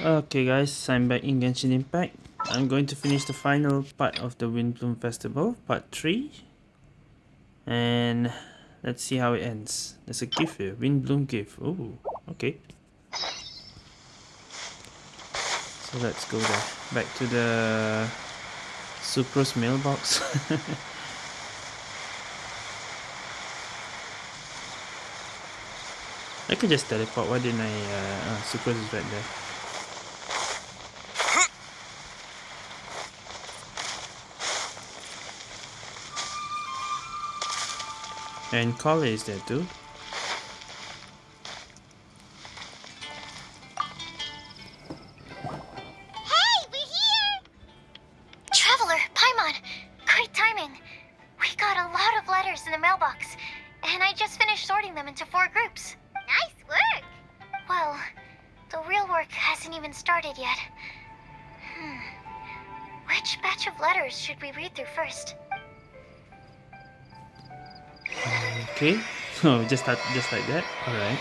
Okay guys, I'm back in Genshin Impact. I'm going to finish the final part of the Windblume Festival, part 3. And let's see how it ends. There's a gift here, Windblume gift. Oh, okay. So let's go there. Back to the Sucrose mailbox. I could just teleport, why didn't I? Uh, uh, Sucrose is right there. And Collei is there just that, just like that. All right.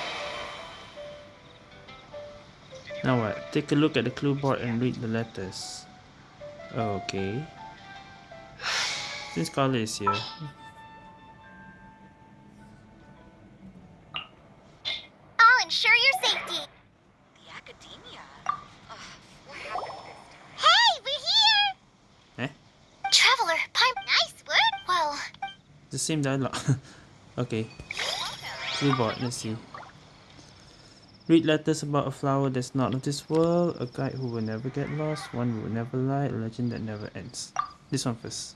Now what? Take a look at the clue board and read the letters. Okay. Since Collei is here. I'll ensure your safety. The academia. Ugh, what happened this time? Hey, we're here! Eh? Traveler, Paimon. Nice work! Well, The same dialogue. okay. Let's see. Read letters about a flower that's not of this world, a guide who will never get lost, one who will never lie, a legend that never ends. This one first.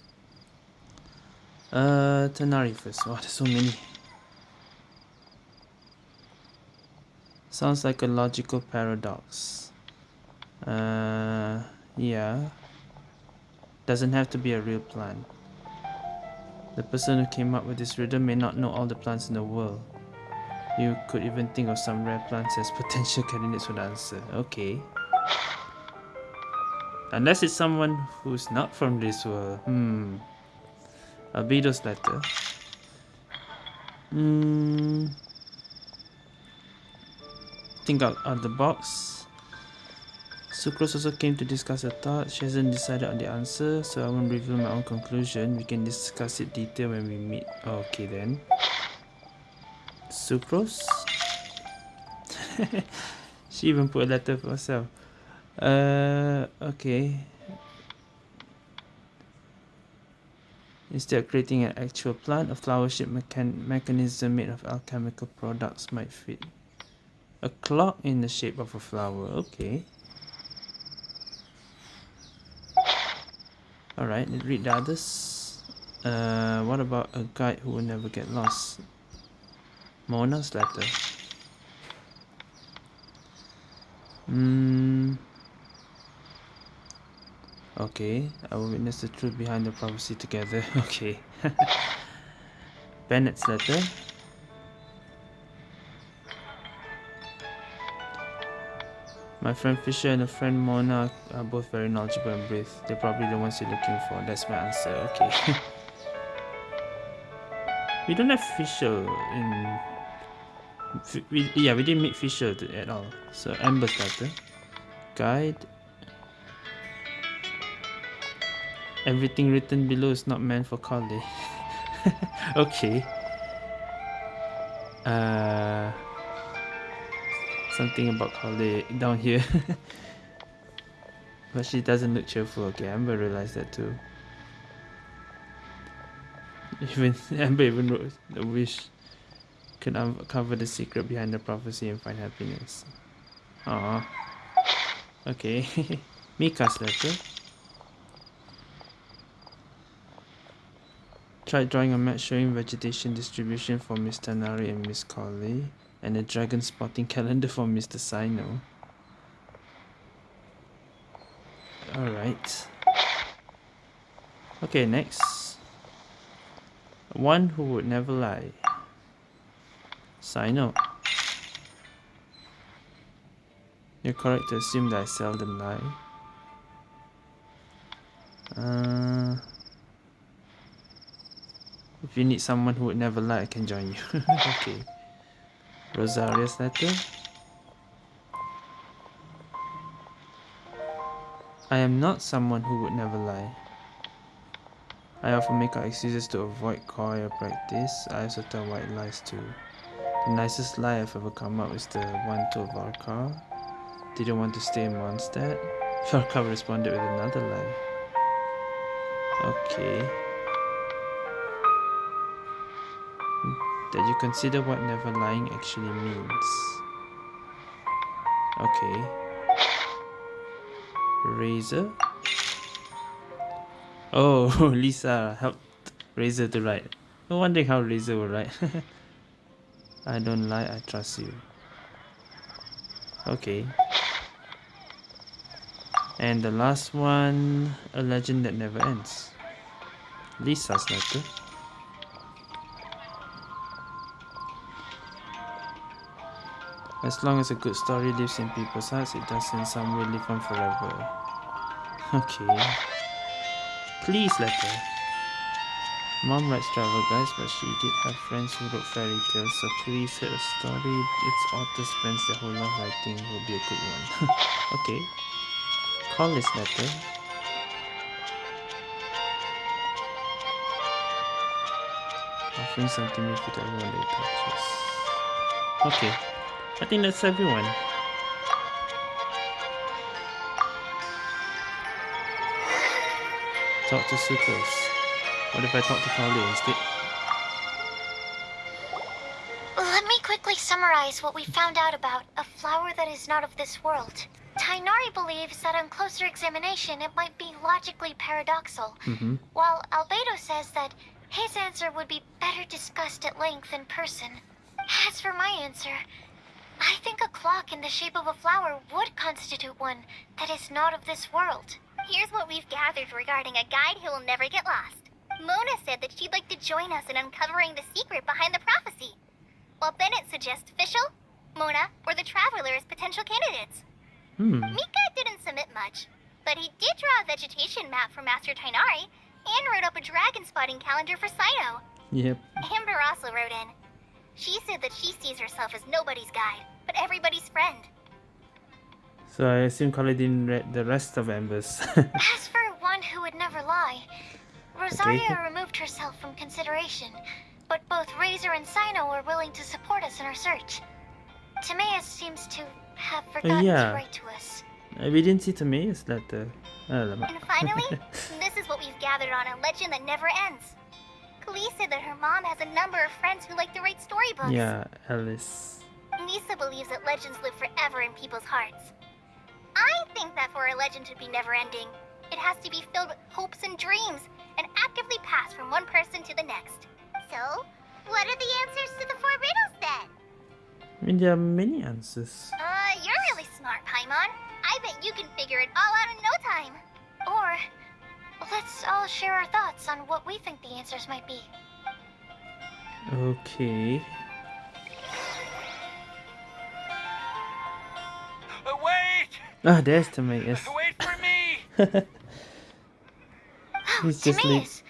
Uh, Tighnari first. Oh, there's so many. Sounds like a logical paradox. Uh, yeah. Doesn't have to be a real plant. The person who came up with this riddle may not know all the plants in the world. You could even think of some rare plants as potential candidates for the answer. Okay. Unless it's someone who's not from this world. Hmm. Albedo's letter. Hmm. Think out of the box. Sucrose also came to discuss her thoughts. She hasn't decided on the answer, so I won't reveal my own conclusion. We can discuss it detail when we meet. Okay then. Sucrose? she even put a letter for herself. Uh, okay. Instead of creating an actual plant, a flower shaped mechan mechanism made of alchemical products might fit. A clock in the shape of a flower, okay. Alright, read the others. Uh, what about a guide who will never get lost? Mona's letter. Hmm. Okay, I will witness the truth behind the prophecy together. Okay. Bennett's letter. My friend Fischl and a friend Mona are both very knowledgeable and brave. They're probably the ones you're looking for. That's my answer. Okay. we don't have Fischl in... We, yeah, we didn't meet Fischl at all. So Amber's letter. Guide. Everything written below is not meant for Collei. okay. Uh something about Collei down here. but she doesn't look cheerful. Okay, Amber realized that too. Even Amber even wrote the wish could uncover the secret behind the prophecy and find happiness. Aww. Okay. Mika's letter. Tried drawing a map showing vegetation distribution for Miss Tighnari and Miss Collei and a dragon spotting calendar for Mr. Cyno. Alright. Okay, next. One who would never lie. Cyno. You're correct to assume that I seldom lie. Uh, if you need someone who would never lie, I can join you. okay. Rosaria's letter. I am not someone who would never lie. I often make up excuses to avoid choir practice. I also tell white lies too. The nicest lie I've ever come up is the one told Varka. Didn't want to stay in Mondstadt. Varka responded with another lie. Okay. That you consider what never lying actually means. Okay. Razor? Oh, Lisa helped Razor to write. No wondering how Razor will write. I don't lie, I trust you. Okay. And the last one, a legend that never ends. Lisa's letter. As long as a good story lives in people's hearts, it does in some way live on forever. Okay. Please letter. Mom writes travel guides, but she did have friends who wrote fairy tales, so please hit a story its author spends their whole life writing will be a good one. okay. Call this letter. Offering something new to everyone that touches. Okay. I think that's everyone. Talk to Sucrose. What if I talk to Talia instead? Let me quickly summarize what we found out about a flower that is not of this world. Tighnari believes that on closer examination it might be logically paradoxal, Mm-hmm. while Albedo says that his answer would be better discussed at length in person. As for my answer, I think a clock in the shape of a flower would constitute one that is not of this world. Here's what we've gathered regarding a guide who will never get lost. Mona said that she'd like to join us in uncovering the secret behind the prophecy, while Bennett suggests Fischl, Mona, or the Traveler as potential candidates. Hmm. Mika didn't submit much, but he did draw a vegetation map for Master Tighnari and wrote up a dragon spotting calendar for Cyno. Yep. Amber also wrote in. She said that she sees herself as nobody's guide, but everybody's friend. So I assume Collei didn't read the rest of Amber's. As for one who would never lie, Rosaria removed herself from consideration, but both Razor and Cyno were willing to support us in our search. Timaeus seems to have forgotten yeah. to write to us. Uh, we didn't see Timaeus letter. Alamak. And finally, this is what we've gathered on a legend that never ends. Klee said that her mom has a number of friends who like to write storybooks. yeah, Alice. Lisa believes that legends live forever in people's hearts. I think that for a legend to be never ending, it has to be filled with hopes and dreams and actively pass from one person to the next. So, what are the answers to the four riddles then? I mean, there are many answers. Uh, you're really smart, Paimon. I bet you can figure it all out in no time. Or, let's all share our thoughts on what we think the answers might be. Okay. Uh, wait! Ah, there's Timaeus. Wait for me! He's just. Timaeus,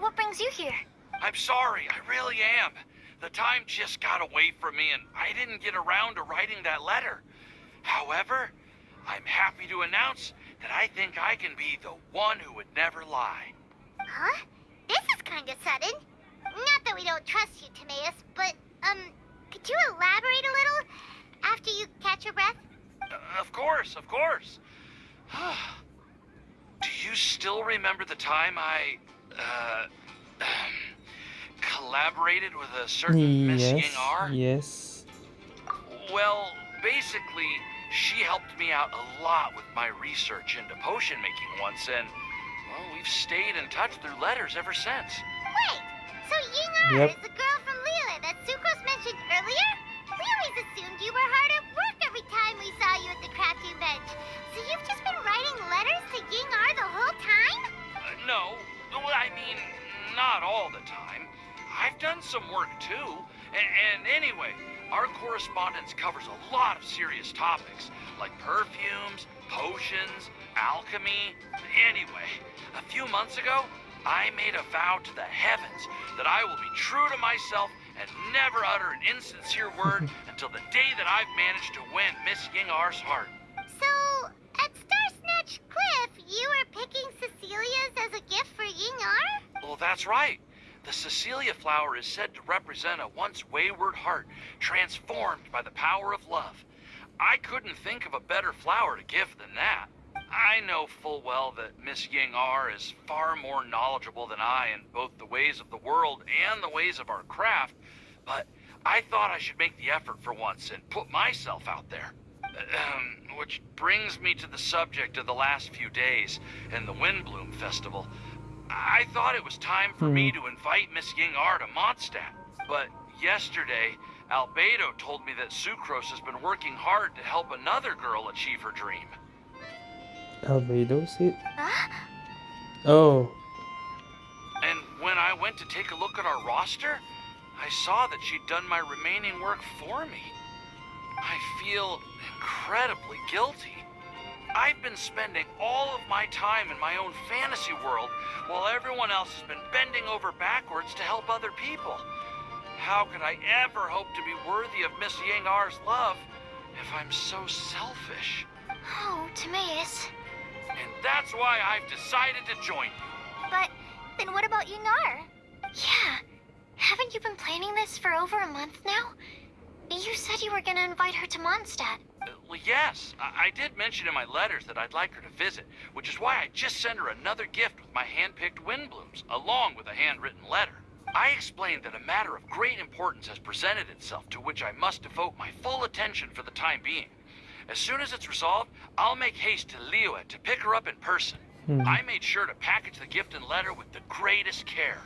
what brings you here? I'm sorry, I really am. The time just got away from me and I didn't get around to writing that letter. However, I'm happy to announce that I think I can be the one who would never lie. Huh? This is kind of sudden. Not that we don't trust you, Timaeus, but, um, could you elaborate a little after you catch your breath? Uh, of course, of course. Do you still remember the time I, uh, collaborated with a certain Miss Yes. Ying'er? Yes. Well, basically, she helped me out a lot with my research into potion making once, and, well, we've stayed in touch through letters ever since. Wait, so Ying Yep. is the girl from Liyue that Sucrose mentioned earlier? We always assumed you were hard at work every time we saw you at the crafting bench. So you've just been writing letters to Ying'er the whole time? Uh, no, well, I mean, not all the time. I've done some work too. And, and anyway, our correspondence covers a lot of serious topics, like perfumes, potions, alchemy. Anyway, a few months ago, I made a vow to the heavens that I will be true to myself and never utter an insincere word until the day that I've managed to win Miss Ying'er's heart. So, at Starsnet, Coach Cliff, you were picking Cecilia's as a gift for Ying'er? Well, that's right. The Cecilia flower is said to represent a once wayward heart transformed by the power of love. I couldn't think of a better flower to give than that. I know full well that Miss Ying'er is far more knowledgeable than I in both the ways of the world and the ways of our craft, but I thought I should make the effort for once and put myself out there. Um, which brings me to the subject of the last few days and the Windblume Festival. I thought it was time for me to invite Miss Ying'er to Mondstadt, but yesterday, Albedo told me that Sucrose has been working hard to help another girl achieve her dream. Albedo said? Huh? Oh, And when I went to take a look at our roster, I saw that she'd done my remaining work for me. I feel incredibly guilty. I've been spending all of my time in my own fantasy world while everyone else has been bending over backwards to help other people. How could I ever hope to be worthy of Miss Ying'er's love if I'm so selfish? Oh, Timaeus. And that's why I've decided to join you. But then what about Ying'er? Yeah. Haven't you been planning this for over a month now? You said you were gonna invite her to Mondstadt. Uh, Well, yes, I, I did mention in my letters that I'd like her to visit, which is why I just sent her another gift with my hand-picked Windblumes, along with a handwritten letter. I explained that a matter of great importance has presented itself to which I must devote my full attention for the time being. As soon as it's resolved, I'll make haste to Liyue to pick her up in person. Hmm. I made sure to package the gift and letter with the greatest care.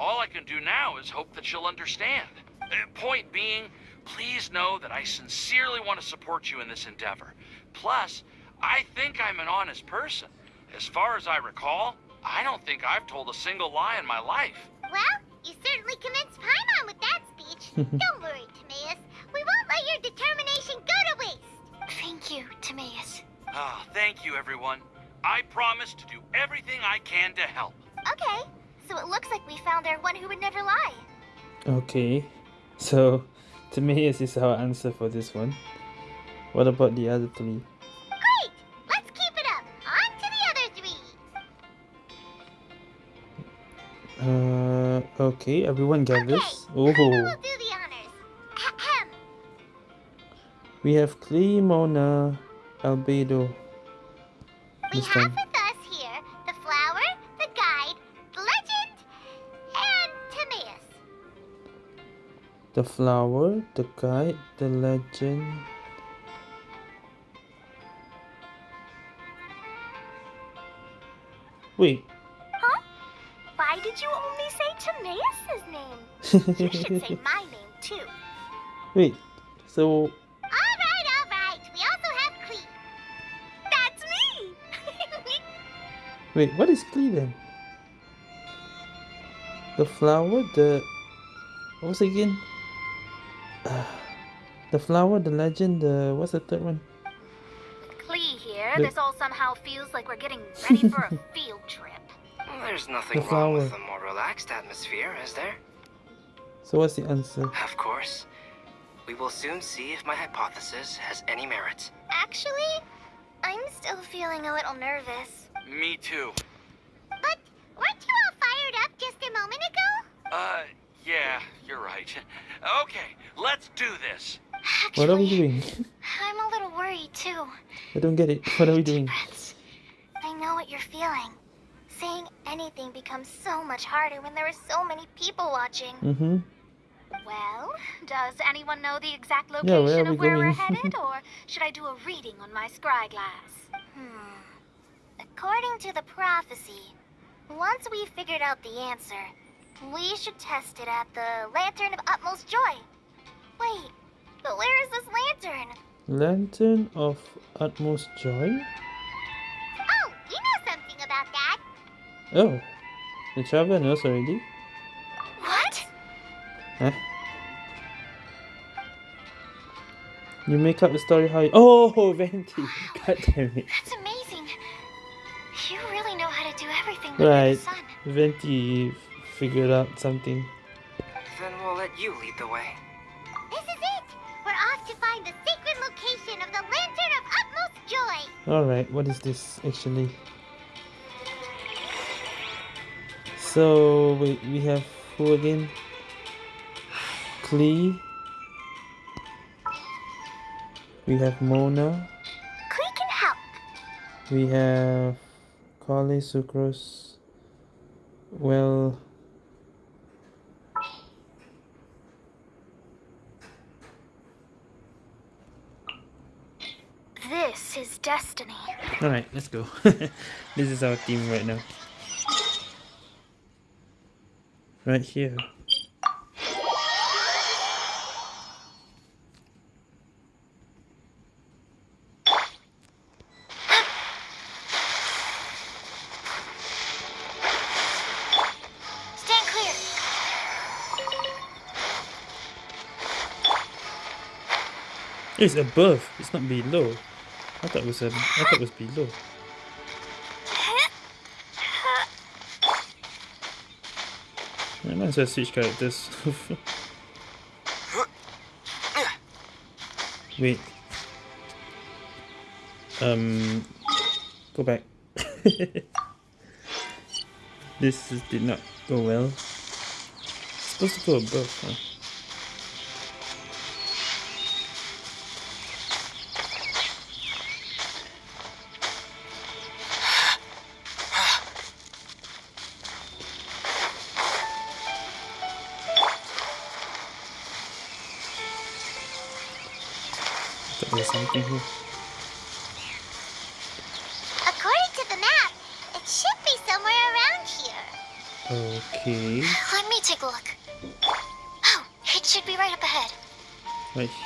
All I can do now is hope that she'll understand. Uh, point being, please know that I sincerely want to support you in this endeavor. Plus, I think I'm an honest person. As far as I recall, I don't think I've told a single lie in my life. Well, you certainly convinced Paimon with that speech. Don't worry, Timaeus. We won't let your determination go to waste. Thank you, Timaeus. Ah, thank you, everyone. I promise to do everything I can to help. Okay, so it looks like we found our one who would never lie. okay. So, Timaeus is our answer for this one. What about the other three? Great! Let's keep it up. On to the other three. Uh, okay, everyone Okay, gathers. Paimon will Oh, do the honors. Ahem. we have Klee, Mona, Albedo. We This have time. The flower, the guide, the legend. Wait. Huh? Why did you only say Timaeus' name? You should say my name too. Wait. So, All right, all right. We also have Klee. That's me. wait, what is Klee then? The flower, the. What was it again? Uh, the flower, the legend, the. What's the third one? Clee here. The- This all somehow feels like we're getting ready for a field trip. There's nothing The wrong with a more relaxed atmosphere, is there? So, what's the answer? Of course. We will soon see if my hypothesis has any merit. Actually, I'm still feeling a little nervous. Me too. But weren't you all fired up just a moment ago? Uh, yeah, you're right. Okay, let's do this. Actually, What are we doing? I'm a little worried too. I don't get it. What are we doing? Breaths. I know what you're feeling. Saying anything becomes so much harder when there are so many people watching. Mm-hmm. Well, does anyone know the exact Yeah, location where of where we're headed, or should I do a reading on my scry glass? Hmm. According to the prophecy, once we figured out the answer, we should test it at the Lantern of Utmost Joy. Wait, but where is this lantern? Lantern of Utmost Joy? Oh, you know something about that. Oh, the traveler knows already. What? Huh? You make up the story how you... Oh, Venti! God damn it. That's amazing. You really know how to do everything Right. the sun. Venti figured out something. Then we'll let you lead the way. This is it! We're off to find the sacred location of the Lantern of Utmost Joy! Alright, what is this actually? So, wait, we have who again? Klee. We have Mona. Klee can help. We have Collei Sucrose. Well, This is destiny. Alright, let's go. this is our team right now. Right here. It's above, it's not below. I thought it was a, I thought it was below. I might as well switch characters. Wait. Um, go back. this did not go well. It's supposed to go above, huh?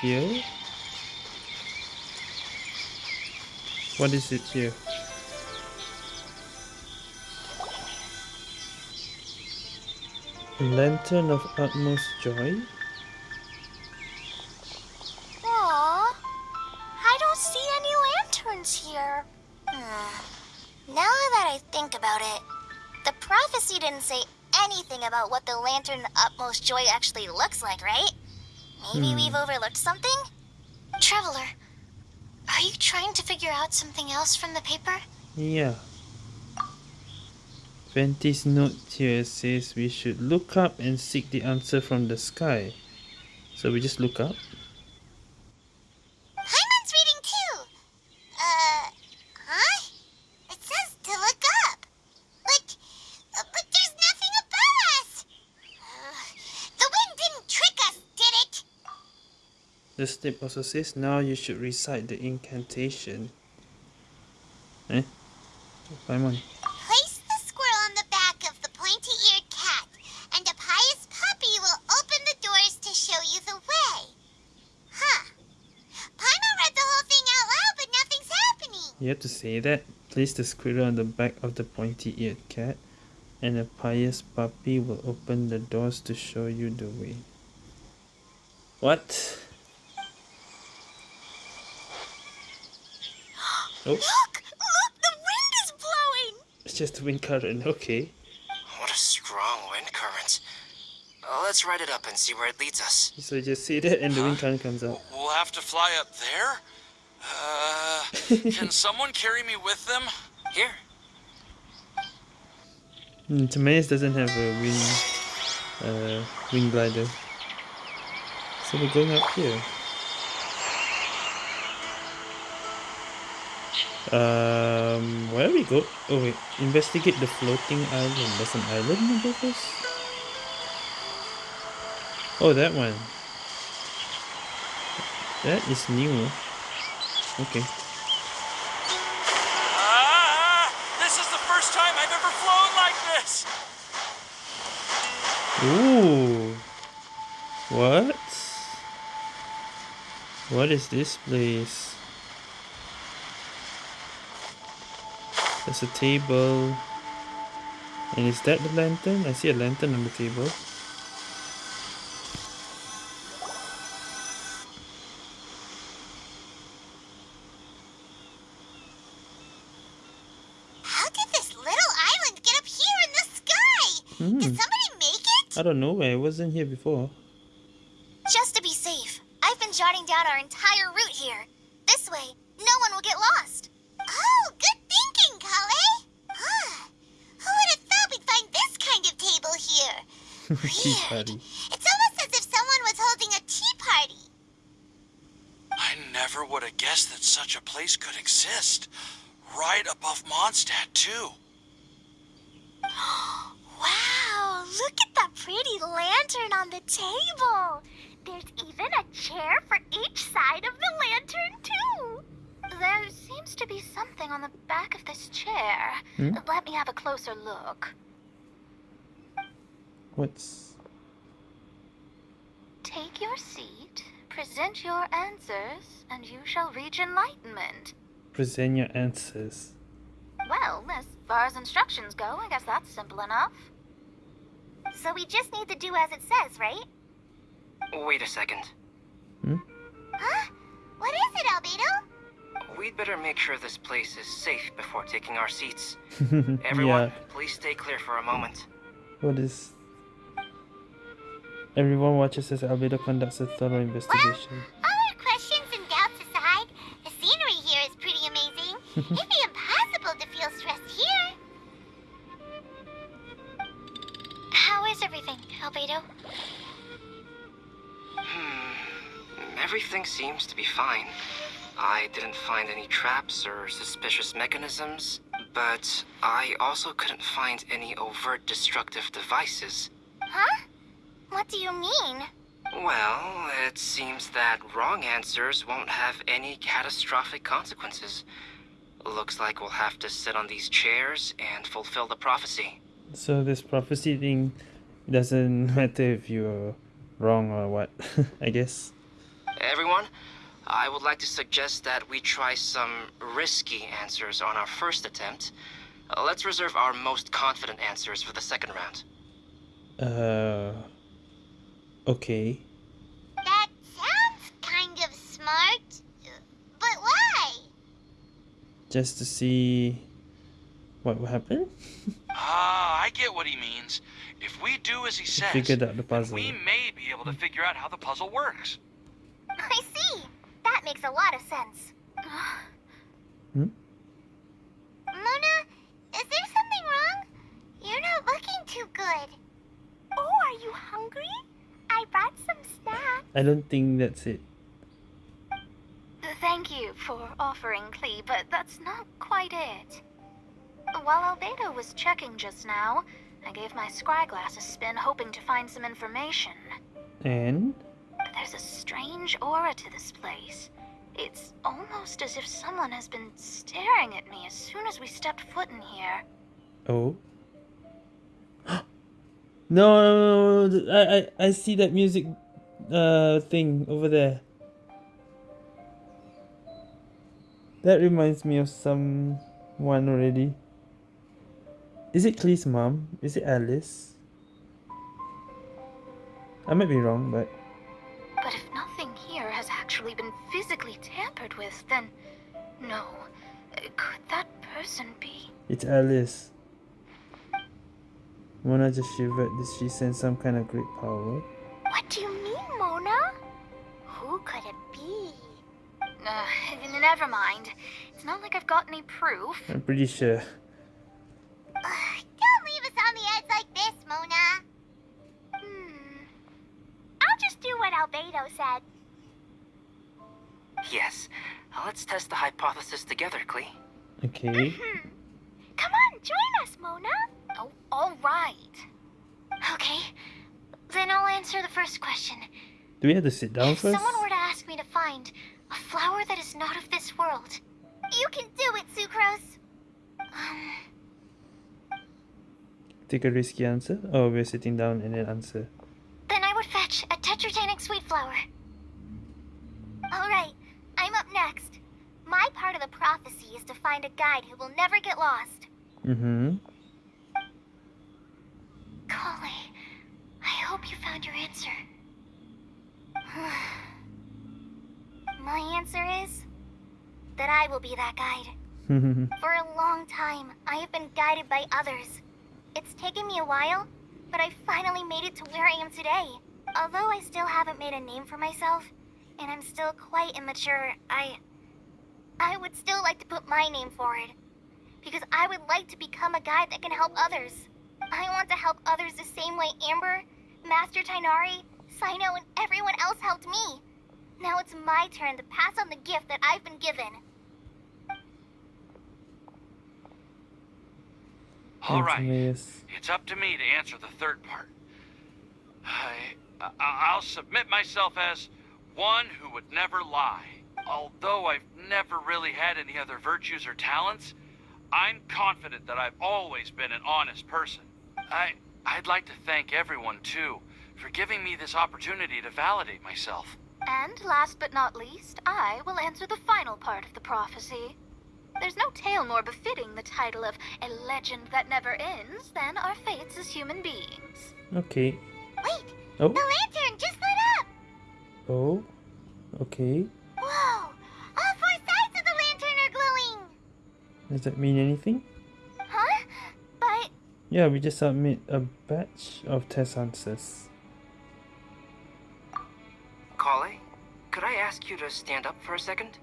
Here. What is it here? Lantern of utmost joy? Maybe Hmm. we've overlooked something? Traveler, are you trying to figure out something else from the paper? Yeah. Venti's note here says we should look up and seek the answer from the sky. So we just look up. Hyman's reading too. Uh, huh? It says to look up. But, uh, but there's nothing above us. Uh, the wind didn't trick us, did it? Snip also says now you should recite the incantation. Eh? Paimon. Place the squirrel on the back of the pointy-eared cat, and a pious puppy will open the doors to show you the way. Huh. Paimon read the whole thing out loud, but nothing's happening. You have to say that. Place the squirrel on the back of the pointy-eared cat, and a pious puppy will open the doors to show you the way. What? Oh, Look! Look! The wind is blowing! it's just a wind current. Okay. What a strong wind current. Uh, let's ride it up and see where it leads us. So you just say that, and the wind current comes up. We'll have to fly up there? Uh, can someone carry me with them? Here. Mm, Timaeus doesn't have a wing, uh, wing glider. So we're going up here. Um, where we go? Oh wait, investigate the floating island. There's an island above us? Oh, that one. That is new. Okay. Ah! This is the first time I've ever flown like this! Ooh. What? What is this place? There's a table. And is that the lantern? I see a lantern on the table. How did this little island get up here in the sky? Hmm. Did somebody make it? I don't know. I wasn't here before. Tea party. It's almost as if someone was holding a tea party. I never would have guessed that such a place could exist. Right above Mondstadt, too. Wow, look at that pretty lantern on the table. There's even a chair for each side of the lantern, too. There seems to be something on the back of this chair. Hmm? Let me have a closer look. What's Take your seat, present your answers, and you shall reach enlightenment. present your answers? Well, as far as instructions go, I guess that's simple enough. So we just need to do as it says, right? Wait a second. Hmm? Huh? What is it, Albedo? We'd better make sure this place is safe before taking our seats. Everyone, yeah. please stay clear for a moment. What is? Everyone watches as Albedo conducts a thorough investigation. All our questions and doubts aside, the scenery here is pretty amazing. It'd be impossible to feel stressed here. How is everything, Albedo? Hmm. Everything seems to be fine. I didn't find any traps or suspicious mechanisms, but I also couldn't find any overt destructive devices. Huh? What do you mean? Well, it seems that wrong answers won't have any catastrophic consequences. Looks like we'll have to sit on these chairs and fulfill the prophecy. So this prophecy thing doesn't matter if you're wrong or what. I guess. Everyone, I would like to suggest that we try some risky answers on our first attempt. Uh, let's reserve our most confident answers for the second round. Uh. Okay. That sounds kind of smart. But why? Just to see what will happen. Ah, I get what he means. If we do as he says, Figured out the then puzzle. we may be able to figure out how the puzzle works. I see. That makes a lot of sense. Hmm? Mona, is there something wrong? You're not looking too good. Oh, are you hungry? I brought some snacks. I don't think that's it. Thank you for offering Klee, but that's not quite it. While Albedo was checking just now, I gave my scryglass a spin hoping to find some information. And There's a strange aura to this place. It's almost as if someone has been staring at me as soon as we stepped foot in here. oh. no, no, no, no, I, I, I see that music, uh, thing over there. That reminds me of someone already. Is it Klee's mom? Is it Alice? I might be wrong, but But if nothing here has actually been physically tampered with, then no. Could that person be? it's Alice. Mona just shivered. Did she sense some kind of great power? What do you mean, Mona? Who could it be? Uh, never mind. It's not like I've got any proof. I'm pretty sure. Ugh, don't leave us on the edge like this, Mona. Hmm. I'll just do what Albedo said. Yes, let's test the hypothesis together, Klee. Okay. Hmm. Come on, join us, Mona. Oh, all right. Okay. Then I'll answer the first question. Do we have to sit down if first? someone were to ask me to find a flower that is not of this world, you can do it, Sucrose. Um, Take a risky answer? Oh, we're sitting down and then answer. then I would fetch a tetratanic sweet flower. All right, I'm up next. My part of the prophecy is to find a guide who will never get lost. Mm-hmm. Kale, I hope you found your answer. My answer is that I will be that guide. For a long time, I have been guided by others. It's taken me a while, but I finally made it to where I am today. Although I still haven't made a name for myself, and I'm still quite immature, I. I would still like to put my name forward. Because I would like to become a guide that can help others. I want to help others the same way Amber Master Tighnari, Cyno, and everyone else helped me. Now it's my turn to pass on the gift that I've been given. All right. It's up to me to answer the third part. I, I, I'll submit myself as one who would never lie. Although I've never really had any other virtues or talents, I'm confident that I've always been an honest person. I, I'd like to thank everyone, too, for giving me this opportunity to validate myself. And last but not least, I will answer the final part of the prophecy. There's no tale more befitting the title of a legend that never ends than our fates as human beings. Okay. Wait, Oh. the lantern just lit up! Oh. Okay. Whoa! All four sides of the lantern are glowing! Does that mean anything? Huh? But Yeah, we just submit a batch of test answers. Kale, could I ask you to stand up for a second?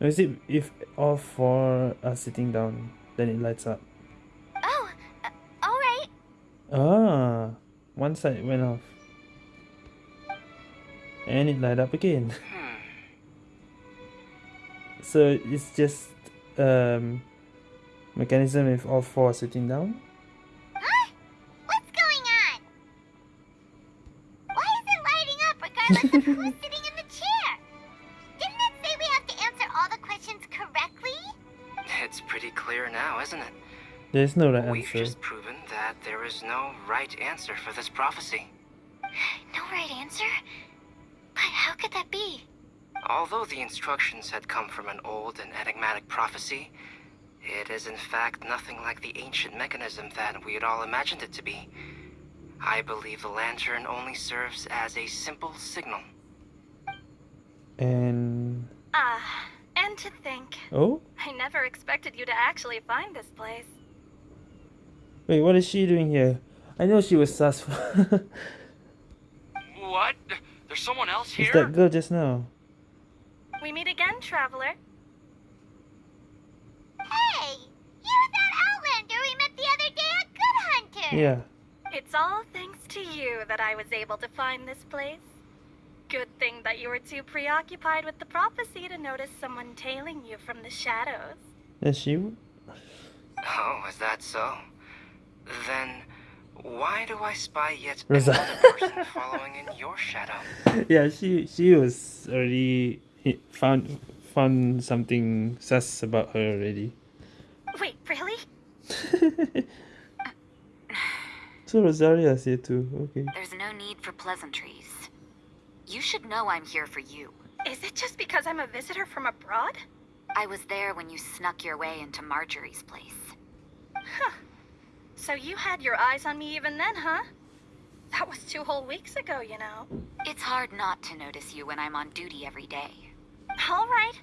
Or is it if all four are sitting down, then it lights up? oh, uh, all right. Ah, one side went off. And it light up again. Hmm. So it's just um mechanism if all four are sitting down? Huh? What's going on? Why is it lighting up regardless of who's sitting in the chair? Didn't it say we have to answer all the questions correctly? It's pretty clear now, isn't it? There's no right We've answer. just proven that there is no right answer for this prophecy. No right answer? But how could that be? Although the instructions had come from an old and enigmatic prophecy, it is in fact nothing like the ancient mechanism that we had all imagined it to be. I believe the lantern only serves as a simple signal. And Ah, and to think, oh, I never expected you to actually find this place. wait, what is she doing here? I know she was sus. What? There's someone else it's here? that girl just now. We meet again, traveler. Hey! You're that Outlander we met the other day at Good Yeah. It's all thanks to you that I was able to find this place. Good thing that you were too preoccupied with the prophecy to notice someone tailing you from the shadows. Is she? Oh, is that so? Then, why do I spy yet Rosa. another person following in your shadow? yeah, she she was already found found something sus about her already. Wait, really? so Rosaria's here too. Okay. There's no need for pleasantries. You should know I'm here for you. Is it just because I'm a visitor from abroad? I was there when you snuck your way into Marjorie's place. Huh. So you had your eyes on me even then, huh? That was two whole weeks ago, you know. It's hard not to notice you when I'm on duty every day. All right.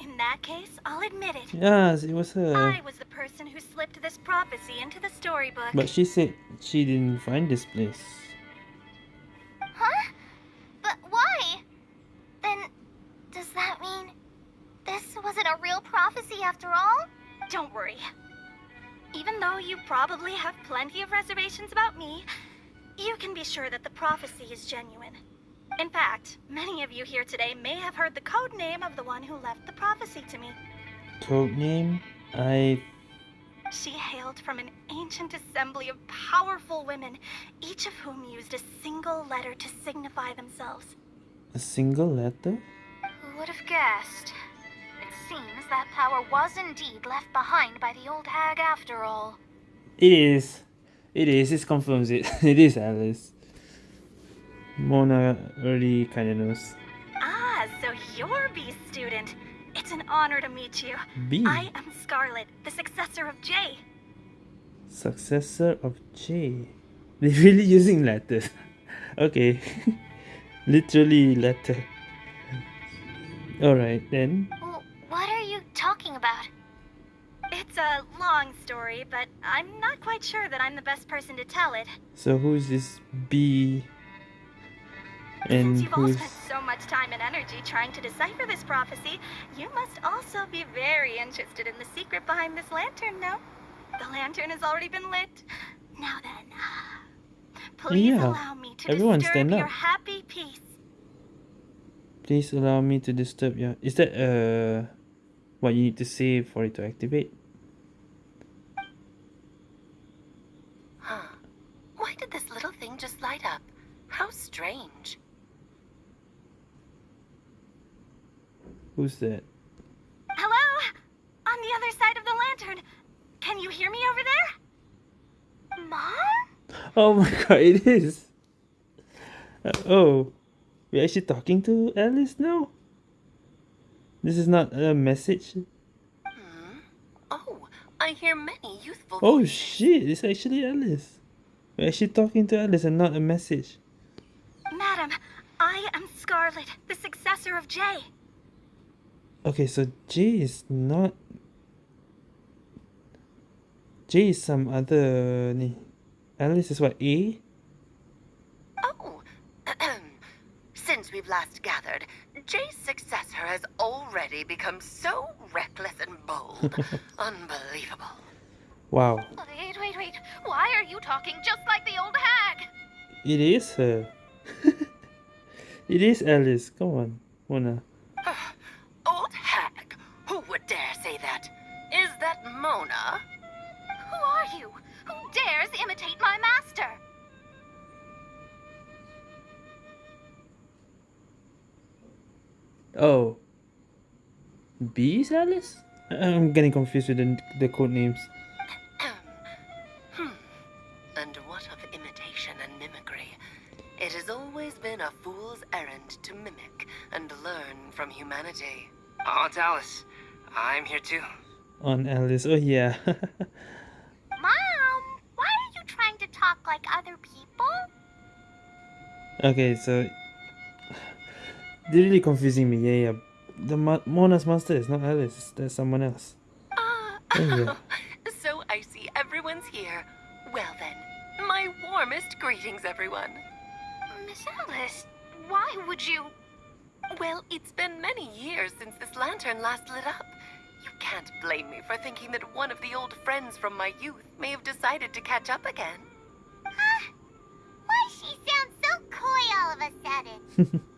In that case, I'll admit it. Yes, it was her. I was the person who slipped this prophecy into the storybook. But she said she didn't find this place. Huh? But why? Then, does that mean this wasn't a real prophecy after all? Don't worry. Even though you probably have plenty of reservations about me, you can be sure that the prophecy is genuine. In fact, many of you here today may have heard the code name of the one who left the prophecy to me. Code name? I She hailed from an ancient assembly of powerful women, each of whom used a single letter to signify themselves. a single letter? Who would have guessed? It seems that power was indeed left behind by the old hag after all. It is. It is. It confirms it. it is Alice. Mona already kind of knows. Ah, so you're B's student. It's an honor to meet you. B. I am Scarlet, the successor of J. Successor of J. They're really using letters. okay. Literally letter. Alright then. What are you talking about? It's a long story, but I'm not quite sure that I'm the best person to tell it. So who's this B? And Since you've all spent so much time and energy trying to decipher this prophecy, you must also be very interested in the secret behind this lantern, no? The lantern has already been lit. Now then, Please Yeah, allow me to everyone disturb stand your up. happy peace. Please allow me to disturb your. Is that uh, what you need to say for it to activate? Huh. Why did this little thing just light up? How strange. Who's that? Hello? On the other side of the lantern. Can you hear me over there? Mom? Oh my god, it is. Uh, oh, we're actually talking to Alice now. This is not a message. Oh, I hear many youthful Oh voices. shit, it's actually Alice. We're actually talking to Alice and not a message. Madam, I am Scarlet, the successor of Jay. Okay, so J is not. J is some other. Ni. Alice is what? A? Oh, since we've last gathered, Jay's successor has already become so reckless and bold. Unbelievable. Wow. Wait, wait, wait. Why are you talking just like the old hag? It is her. it is Alice. Come on, Mona. Mona? Who are you? Who dares imitate my master? Oh. B is Alice? I- I'm getting confused with the, the code names. hmm. And what of imitation and mimicry? It has always been a fool's errand to mimic and learn from humanity. Oh, it's Alice. I'm here too. On Alice. Oh, yeah. Mom, why are you trying to talk like other people? okay, so. They're really confusing me. Yeah, yeah. The Mo- Mona's master is not Alice. There's someone else. Ah, Oh, yeah. so I see everyone's here. Well then, my warmest greetings, everyone. Miss Alice, why would you? Well, it's been many years since this lantern last lit up. You can't blame me for thinking that one of the old friends from my youth may have decided to catch up again. Why she sounds so coy all of a sudden?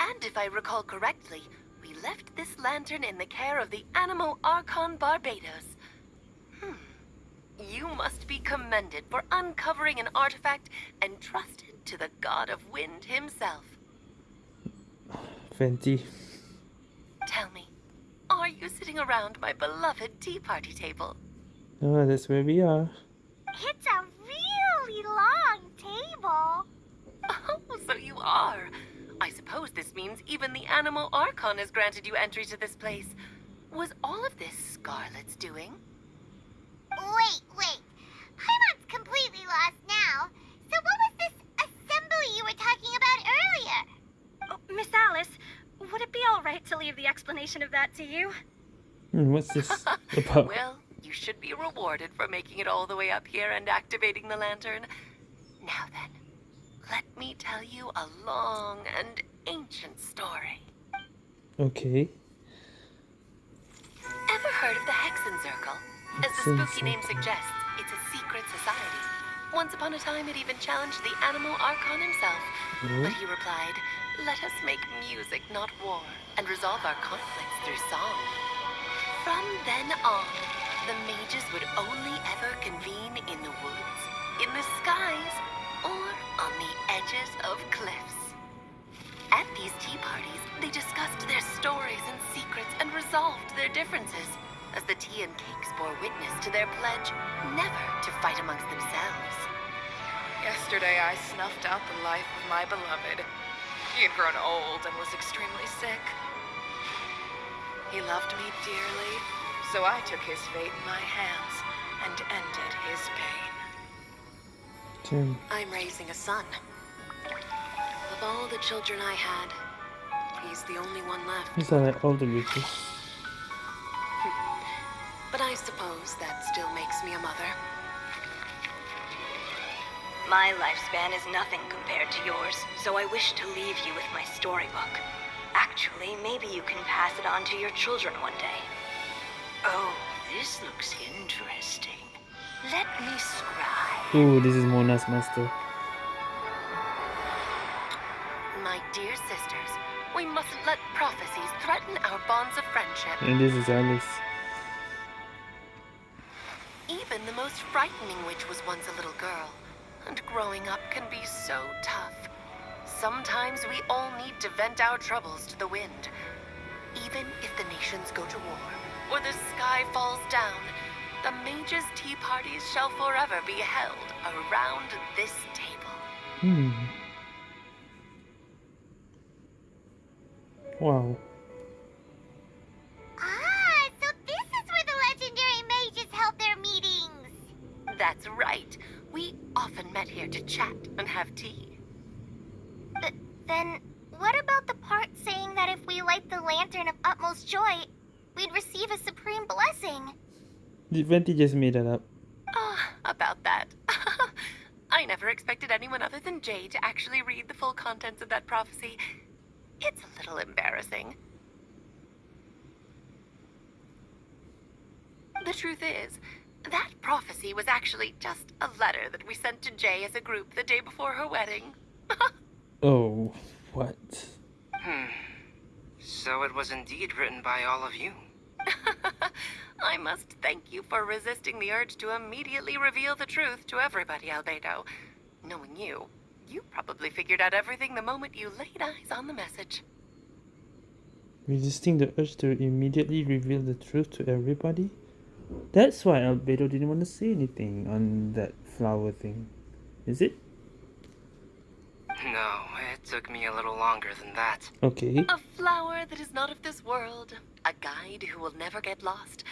And if I recall correctly, we left this lantern in the care of the Anemo Archon Barbatos. Hmm. You must be commended for uncovering an artifact entrusted to the god of wind himself. Venti. Tell me, are you sitting around my beloved tea party table? Oh, that's where we are. It's a really long table. Oh, so you are. I suppose this means even the Anemo Archon has granted you entry to this place. Was all of this Scarlet's doing? Wait, wait. Paimon's completely lost now. So what was this assembly you were talking about earlier? Oh, Miss Alice, would it be all right to leave the explanation of that to you? Hmm, what's this about? Well, you should be rewarded for making it all the way up here and activating the lantern. Now then, let me tell you a long and ancient story. Okay. Ever heard of the Hexen Circle? As the spooky name suggests, it's a secret society. Once upon a time, it even challenged the Anemo Archon himself. But he replied, Let us make music, not war, and resolve our conflicts through song. From then on, the mages would only ever convene in the woods, in the skies, or on the edges of cliffs. At these tea parties, they discussed their stories and secrets and resolved their differences, as the tea and cakes bore witness to their pledge never to fight amongst themselves. Yesterday I snuffed out the life of my beloved. He had grown old and was extremely sick. He loved me dearly, so I took his fate in my hands and ended his pain. Damn. I'm raising a son. Of all the children I had, he's the only one left. He's like all the. But I suppose that still makes me a mother. My lifespan is nothing compared to yours, so I wish to leave you with my storybook. Actually, maybe you can pass it on to your children one day. Oh, this looks interesting. Let me scribe. Ooh, this is Mona's master. My dear sisters, we mustn't let prophecies threaten our bonds of friendship. And this is Alice. Even the most frightening witch was once a little girl, and growing up can be so tough. Sometimes we all need to vent our troubles to the wind. Even if the nations go to war, or the sky falls down, the mages' tea parties shall forever be held around this table. Hmm. Wow. Ah, so this is where the legendary mages held their meetings. That's right. We often met here to chat and have tea. But then, what about the part saying that if we light the lantern of utmost joy, we'd receive a supreme blessing? Venti just made that up? Ah, about that. I never expected anyone other than Jay to actually read the full contents of that prophecy. It's a little embarrassing. The truth is, that prophecy was actually just a letter that we sent to Jay as a group the day before her wedding. Oh, what? Hmm. So it was indeed written by all of you. I must thank you for resisting the urge to immediately reveal the truth to everybody, Albedo. Knowing you, you probably figured out everything the moment you laid eyes on the message. Resisting the urge to immediately reveal the truth to everybody? That's why Albedo didn't want to say anything on that flower thing. Is it? No, it took me a little longer than that. Okay. A flower that is not of this world, a guide who will never get lost,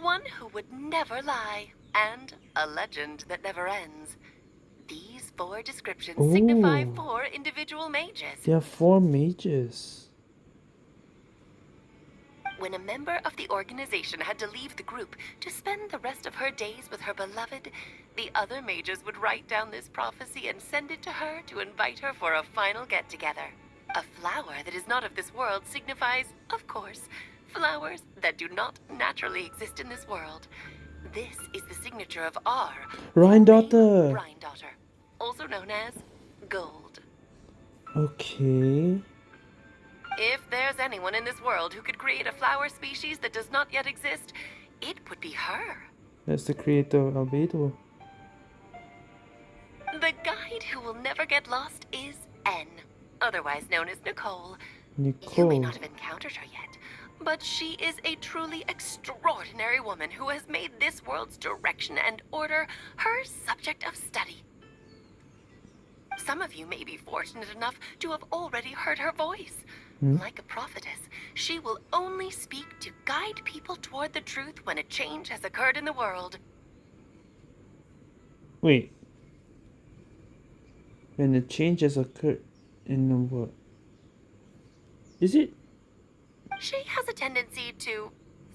one who would never lie, and a legend that never ends. These four descriptions signify four individual mages. There are four mages. When a member of the organization had to leave the group to spend the rest of her days with her beloved, the other mages would write down this prophecy and send it to her to invite her for a final get together. A flower that is not of this world signifies, of course, flowers that do not naturally exist in this world. This is the signature of R. Daughter. Daughter, also known as Gold. Okay. If there's anyone in this world who could create a flower species that does not yet exist, it would be her. That's the creator of Albedo. The guide who will never get lost is N, otherwise known as Nicole. Nicole. You may not have encountered her yet, but she is a truly extraordinary woman who has made this world's direction and order her subject of study. Some of you may be fortunate enough to have already heard her voice. Hmm? Like a prophetess, she will only speak to guide people toward the truth when a change has occurred in the world. Wait. When the change has occurred in the world. Is it? She has a tendency to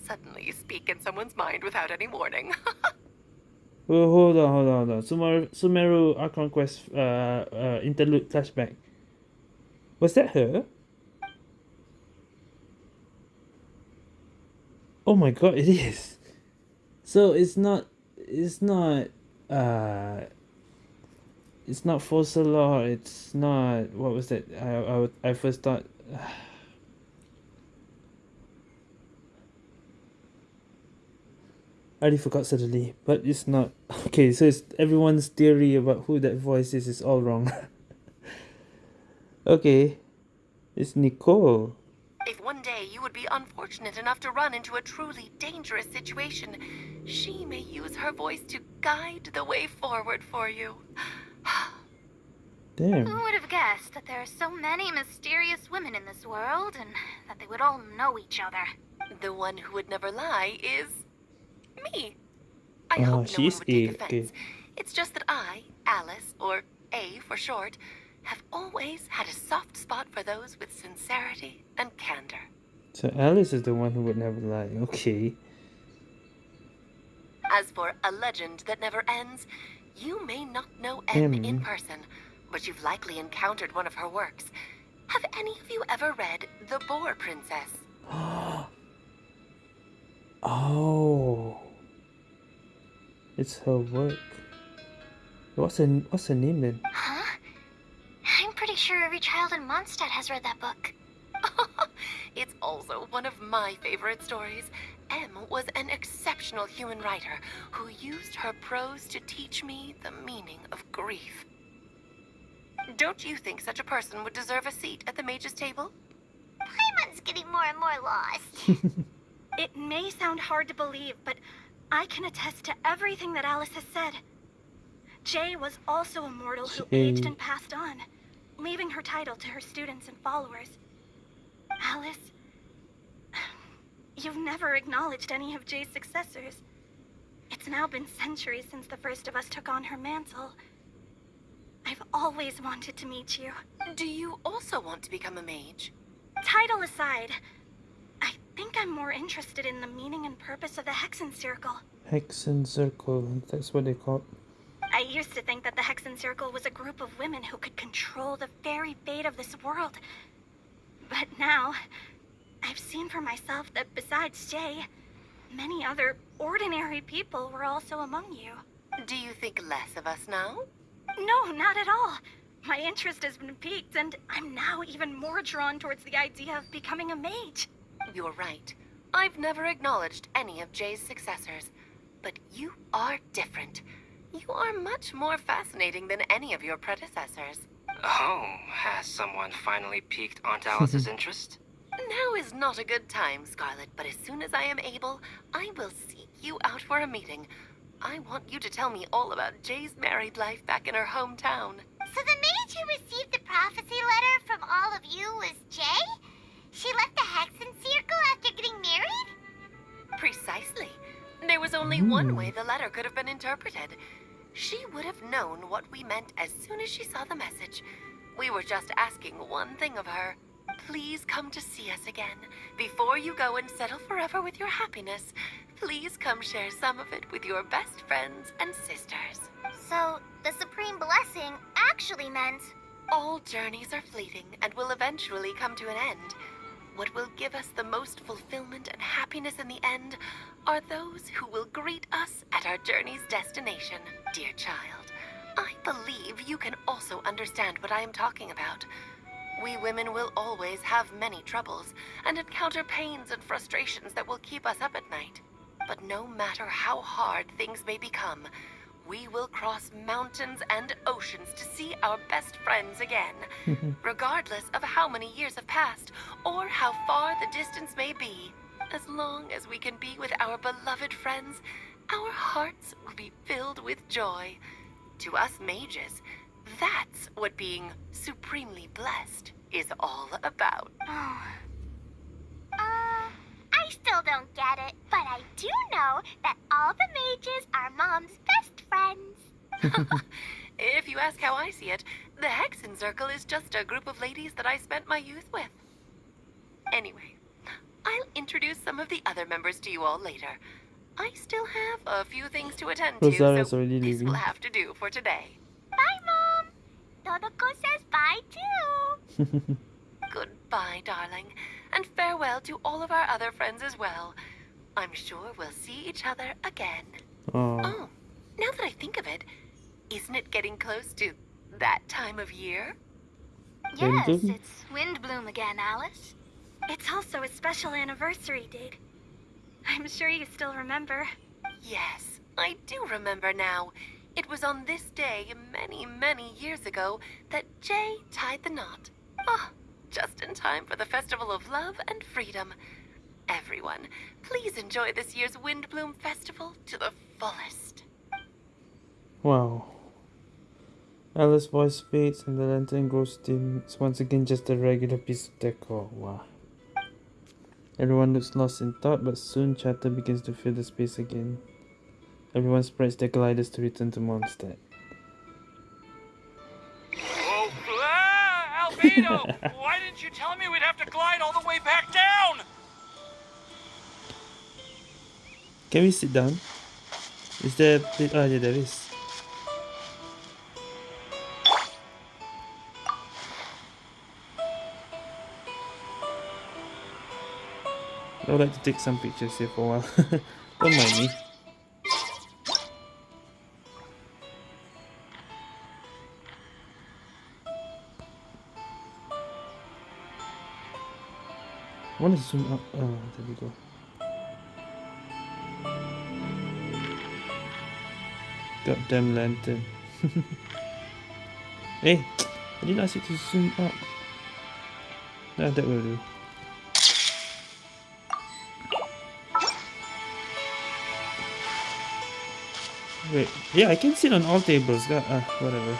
suddenly speak in someone's mind without any warning. Oh, hold on, hold on, hold on. Sumeru, Sumeru Archon Quest uh, uh, interlude flashback. Was that her? Oh my god, it is. So it's not, it's not, uh, it's not Fossilor, it's not, what was that? I, I, I first thought, I already forgot suddenly, but it's not. Okay, so it's everyone's theory about who that voice is is all wrong. okay, it's Nicole. If one day you would be unfortunate enough to run into a truly dangerous situation, she may use her voice to guide the way forward for you. Damn. Who would have guessed that there are so many mysterious women in this world and that they would all know each other? The one who would never lie is me. I Oh, hope no she's one would take offense. okay. It's just that I, Alice, or A for short, have always had a soft spot for those with sincerity and candor. So Alice is the one who would never lie. Okay. As for a legend that never ends, you may not know M in person, but you've likely encountered one of her works. Have any of you ever read The Boar Princess? Oh. It's her work. What's her What's her name then? Huh? I'm pretty sure every child in Mondstadt has read that book. it's also one of my favorite stories. Em was an exceptional human writer who used her prose to teach me the meaning of grief. Don't you think such a person would deserve a seat at the mage's table? Paimon's getting more and more lost. it may sound hard to believe, but I can attest to everything that Alice has said. Jay was also a mortal who Jay. aged and passed on, leaving her title to her students and followers. Alice, you've never acknowledged any of Jay's successors. It's now been centuries since the first of us took on her mantle. I've always wanted to meet you. Do you also want to become a mage? Title aside, I think I'm more interested in the meaning and purpose of the Hexen Circle. Hexen Circle, that's what they call it. I used to think that the Hexen Circle was a group of women who could control the very fate of this world. But now, I've seen for myself that besides Jay, many other ordinary people were also among you. Do you think less of us now? No, not at all. My interest has been piqued, and I'm now even more drawn towards the idea of becoming a mage. You're right. I've never acknowledged any of Jay's successors. But you are different. You are much more fascinating than any of your predecessors. Oh, has someone finally piqued Aunt Alice's interest? Now is not a good time, Scarlet, but as soon as I am able, I will seek you out for a meeting. I want you to tell me all about Jay's married life back in her hometown. So the mage who received the prophecy letter from all of you was Jay? She left the Hexen Circle after getting married? Precisely. There was only one hmm. way the letter could have been interpreted. She would have known what we meant as soon as she saw the message. We were just asking one thing of her. Please come to see us again. Before you go and settle forever with your happiness, please come share some of it with your best friends and sisters. So, the Supreme Blessing actually meant. All journeys are fleeting and will eventually come to an end. What will give us the most fulfillment and happiness in the end are those who will greet us at our journey's destination. Dear child, I believe you can also understand what I am talking about. We women will always have many troubles and encounter pains and frustrations that will keep us up at night. But no matter how hard things may become, we will cross mountains and oceans to see our best friends again, regardless of how many years have passed or how far the distance may be. As long as we can be with our beloved friends, our hearts will be filled with joy. To us mages, that's what being supremely blessed is all about. Oh. I still don't get it, but I do know that all the mages are Mom's best friends. if you ask how I see it, the Hexen Circle is just a group of ladies that I spent my youth with. Anyway, I'll introduce some of the other members to you all later. I still have a few things to attend to, so this leaving. will have to do for today. Bye, Mom. Dodoco says bye, too. Goodbye, darling, and farewell to all of our other friends as well. I'm sure we'll see each other again. oh, Oh, now that I think of it, isn't it getting close to that time of year? Yes, it's Windblume again, Alice. It's also a special anniversary date. I'm sure you still remember. Yes, I do remember now. It was on this day, many, many years ago, that Jay tied the knot. Ah, just in time for the Festival of Love and Freedom. Everyone, please enjoy this year's Windblume Festival to the fullest. wow. Alice's voice fades and the lantern grows dim. It's once again just a regular piece of decor. Wow. Everyone looks lost in thought, but soon chatter begins to fill the space again. Everyone spreads their gliders to return to Mondstadt. Why didn't you tell me we'd have to glide all the way back down? Can we sit down? Is there? Oh, yeah, there is. I would like to take some pictures here for a while. Don't mind me. I want to zoom up. Oh, there we go. Goddamn lantern. hey, I didn't ask you to zoom up. Nah, that will do. Wait, yeah, I can sit on all tables. God, uh, whatever.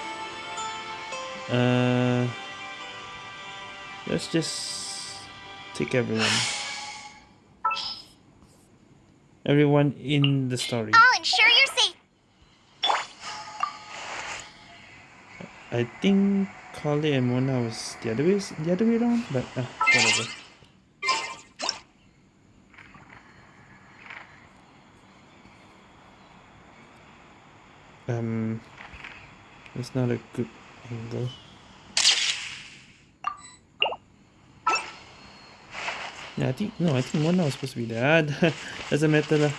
Uh, let's just take everyone. Everyone in the story. I'll ensure you're safe. I think Carly and Mona was the other way, the other way around, but uh, whatever. Um, it's not a good angle. Yeah, I think no, I think Mona was supposed to be there. Ah, doesn't matter lah.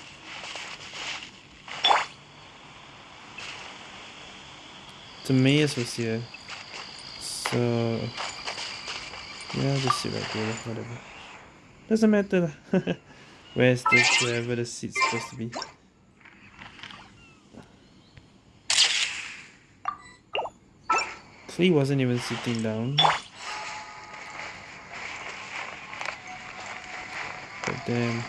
Timaeus was here. So yeah, I'll just sit right there, whatever. Doesn't matter. Where's this, wherever the seat's supposed to be. Klee wasn't even sitting down. Damn.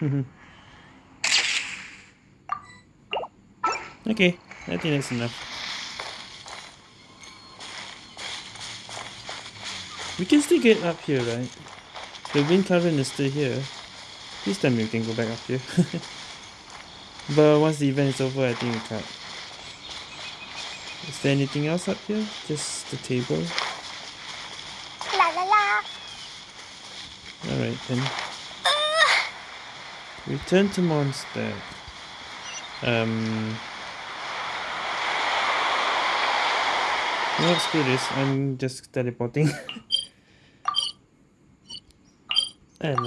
okay, I think that's enough. We can still get up here, right? The wind current is still here. This time we can go back up here. but once the event is over, I think we can't. Is there anything else up here? Just the table? La la la. Alright then. Return to monster. Um. No, screw this. I'm just teleporting. and.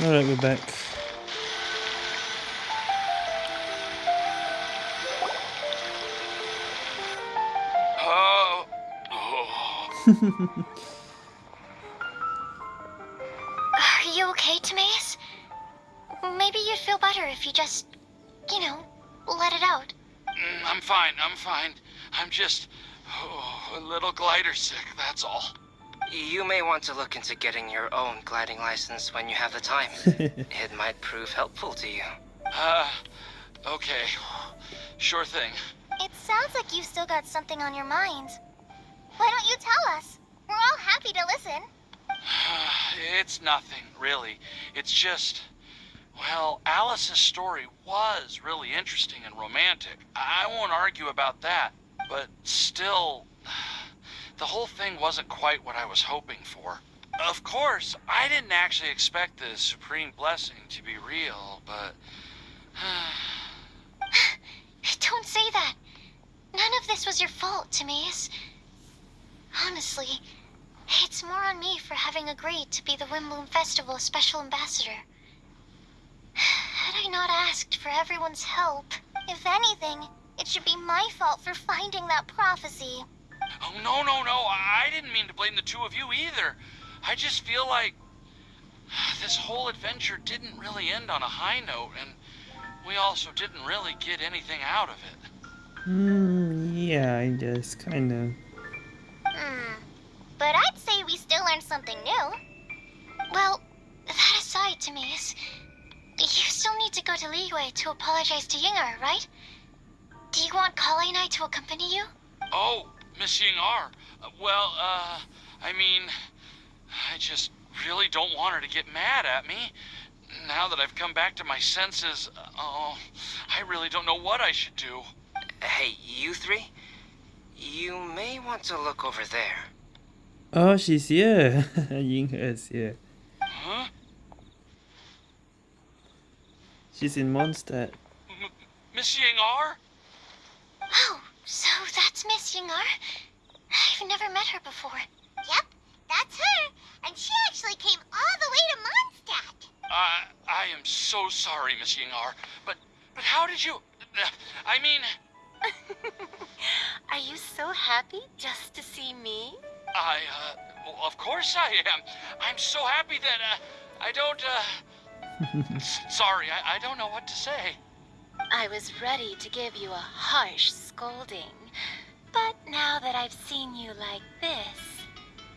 Alright, we're back. Oh. just oh, a little glider sick, that's all. You may want to look into getting your own gliding license when you have the time. it might prove helpful to you. Uh, okay. Sure thing. It sounds like you've still got something on your mind. Why don't you tell us? We're all happy to listen. It's nothing, really. It's just. Well, Alice's story was really interesting and romantic. I won't argue about that. But still, the whole thing wasn't quite what I was hoping for. Of course, I didn't actually expect the Supreme Blessing to be real, but. Don't say that. None of this was your fault, Timaeus. Honestly, it's more on me for having agreed to be the Windblume Festival Special Ambassador. Had I not asked for everyone's help, if anything, it should be my fault for finding that prophecy. Oh, no, no, no. I didn't mean to blame the two of you either. I just feel like this whole adventure didn't really end on a high note, and we also didn't really get anything out of it. Hmm, yeah, I guess, kinda. Hmm. But I'd say we still learned something new. Well, that aside, Timaeus, you still need to go to Liyue to apologize to Ying'er, right? Do you want Collei and I to accompany you? Oh, Miss Ying'er. Uh, Well, uh, I mean, I just really don't want her to get mad at me. Now that I've come back to my senses, uh, oh, I really don't know what I should do. Hey, you three? You may want to look over there. Oh, she's here. Ying is here. Huh? She's in Mondstadt. M- Miss Ying'er? Oh, so that's Miss Ying'er? I've never met her before. Yep, that's her. And she actually came all the way to Mondstadt. I I am so sorry, Miss Yingar, but but how did you? I mean, Are you so happy just to see me? I uh, well, of course I am. I'm so happy that uh, I don't. Uh, sorry, I, I don't know what to say. I was ready to give you a harsh scolding. But now that I've seen you like this,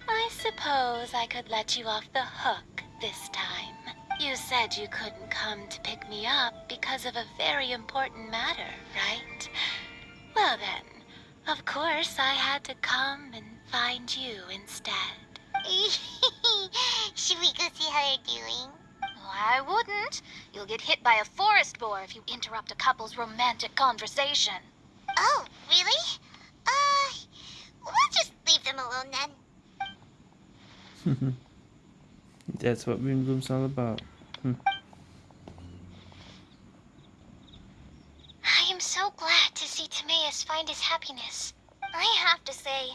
I suppose I could let you off the hook this time. You said you couldn't come to pick me up because of a very important matter, right? Well then, of course I had to come and find you instead. Should we go see how they're doing? I wouldn't. You'll get hit by a forest boar if you interrupt a couple's romantic conversation. Oh, really? Uh, we'll just leave them alone then. That's what Windblume's all about. Hmm. I am so glad to see Timaeus find his happiness. I have to say,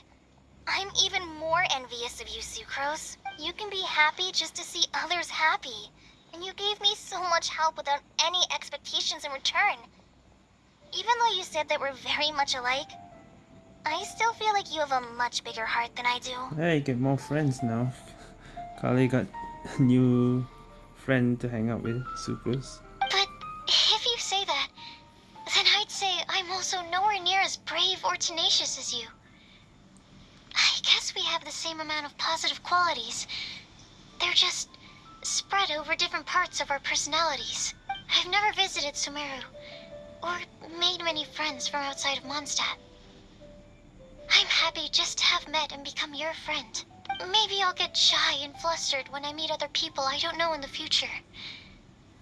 I'm even more envious of you, Sucrose. You can be happy just to see others happy. And you gave me so much help without any expectations in return. Even though you said that we're very much alike, I still feel like you have a much bigger heart than I do. Hey, get more friends now. Collei got a new friend to hang out with, Sucrose. But if you say that, then I'd say I'm also nowhere near as brave or tenacious as you. I guess we have the same amount of positive qualities. They're just spread over different parts of our personalities. I've never visited Sumeru, or made many friends from outside of Mondstadt. I'm happy just to have met and become your friend. Maybe I'll get shy and flustered when I meet other people I don't know in the future.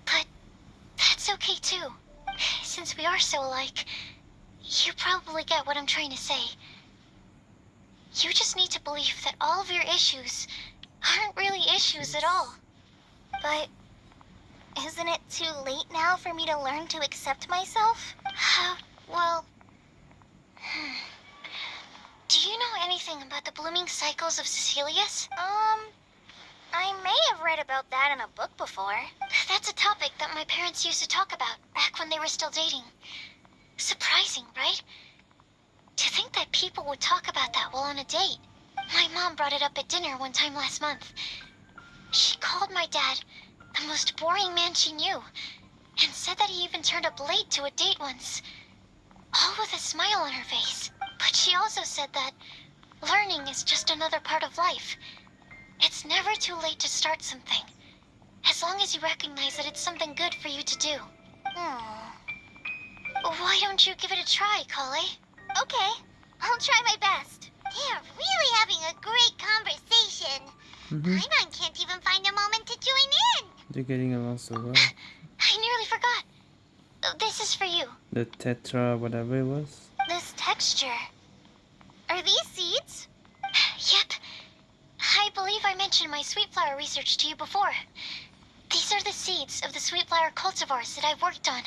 But that's okay too. Since we are so alike, you probably get what I'm trying to say. You just need to believe that all of your issues aren't really issues at all. But isn't it too late now for me to learn to accept myself? How, well... hmm. Do you know anything about the blooming cycles of Cecilias? Um, I may have read about that in a book before. That's a topic that my parents used to talk about back when they were still dating. Surprising, right? To think that people would talk about that while on a date. My mom brought it up at dinner one time last month. She called my dad the most boring man she knew, and said that he even turned up late to a date once. All with a smile on her face. But she also said that learning is just another part of life. It's never too late to start something. As long as you recognize that it's something good for you to do. Hmm. Why don't you give it a try, Collei? Okay, I'll try my best. They're really having a great conversation. Hmm Paimon can't even find a moment to join in. They're getting along so well. I nearly forgot. Uh, This is for you. The Tetra, whatever it was. This texture. Are these seeds? Yep. I believe I mentioned my sweet flower research to you before. These are the seeds of the sweet flower cultivars that I've worked on.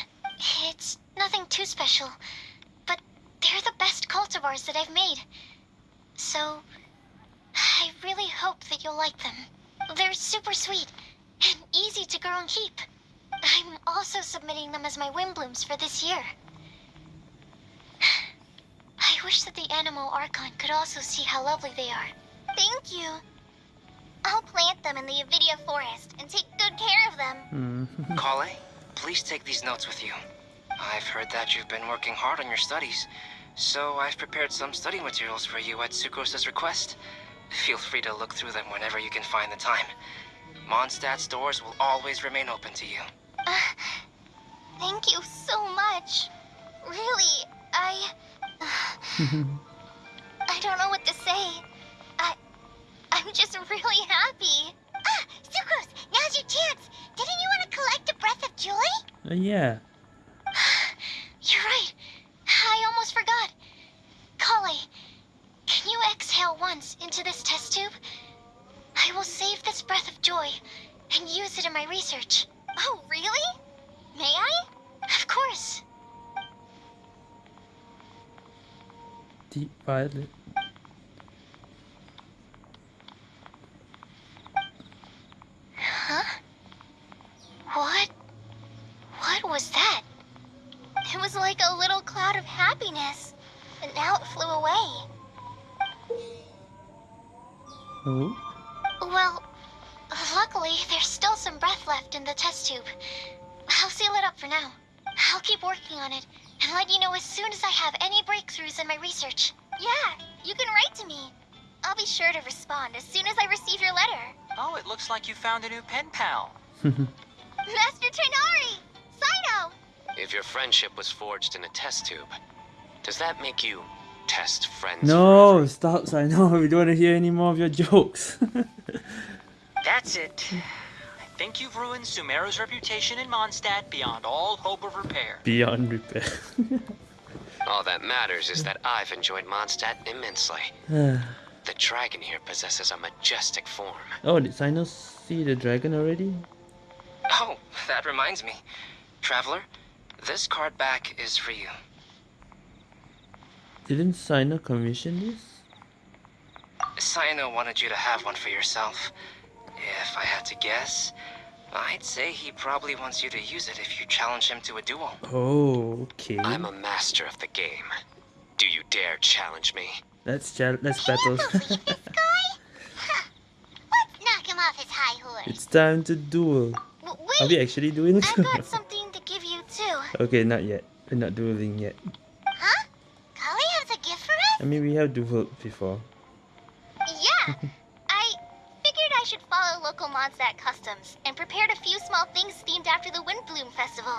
It's nothing too special, but they're the best cultivars that I've made. So, I really hope that you'll like them. They're super sweet and easy to grow and keep. I'm also submitting them as my Windblumes for this year. I wish that the Anemo Archon could also see how lovely they are. Thank you. I'll plant them in the Avidya forest and take good care of them. Mm. Collei, please take these notes with you. I've heard that you've been working hard on your studies, so I've prepared some study materials for you at Sucrose's request. Feel free to look through them whenever you can find the time. Mondstadt's doors will always remain open to you. Uh, thank you so much. Really, I. I don't know what to say. I. I'm just really happy. Ah, Sucrose, now's your chance. Didn't you want to collect a breath of joy? Uh, yeah. You're right. I almost forgot. Collei, can you exhale once into this test tube? I will save this breath of joy and use it in my research. Oh, really? May I? Of course. Deep violet. Huh? What? What was that? It was like a little cloud of happiness, and now it flew away. Oh. Well, luckily, there's still some breath left in the test tube. I'll seal it up for now. I'll keep working on it and let you know as soon as I have any breakthroughs in my research. Yeah, you can write to me. I'll be sure to respond as soon as I receive your letter. Oh, it looks like you found a new pen pal. Master Tighnari! Cyno! If your friendship was forged in a test tube, does that make you test friends? no, stop, I know. We don't want to hear any more of your jokes. That's it. I think you've ruined Sumeru's reputation in Mondstadt beyond all hope of repair. Beyond repair. All that matters is that I've enjoyed Mondstadt immensely. The dragon here possesses a majestic form. Oh, did Sinos see the dragon already? Oh, that reminds me. Traveler, this card back is for you. Didn't Cyno commission this? Cyno wanted you to have one for yourself. If I had to guess, I'd say he probably wants you to use it if you challenge him to a duel. Oh, okay. I'm a master of the game. Do you dare challenge me? Let's challenge. let's battle. Believe this guy? Let's knock him off his high horse. it's time to duel. W- Are we actually doing I've got something to give you too. okay, not yet. We're not dueling yet. I mean, we have dueled before. Yeah. I figured I should follow local Mondstadt customs and prepared a few small things themed after the Windblume Festival.